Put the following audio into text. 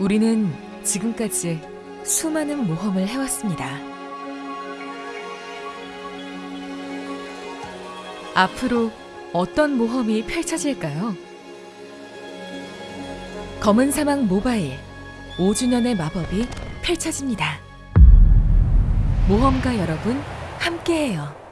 우리는 지금까지 수많은 모험을 해왔습니다. 앞으로 어떤 모험이 펼쳐질까요? 검은 사막 모바일 5주년의 마법이 펼쳐집니다. 모험가 여러분 함께해요.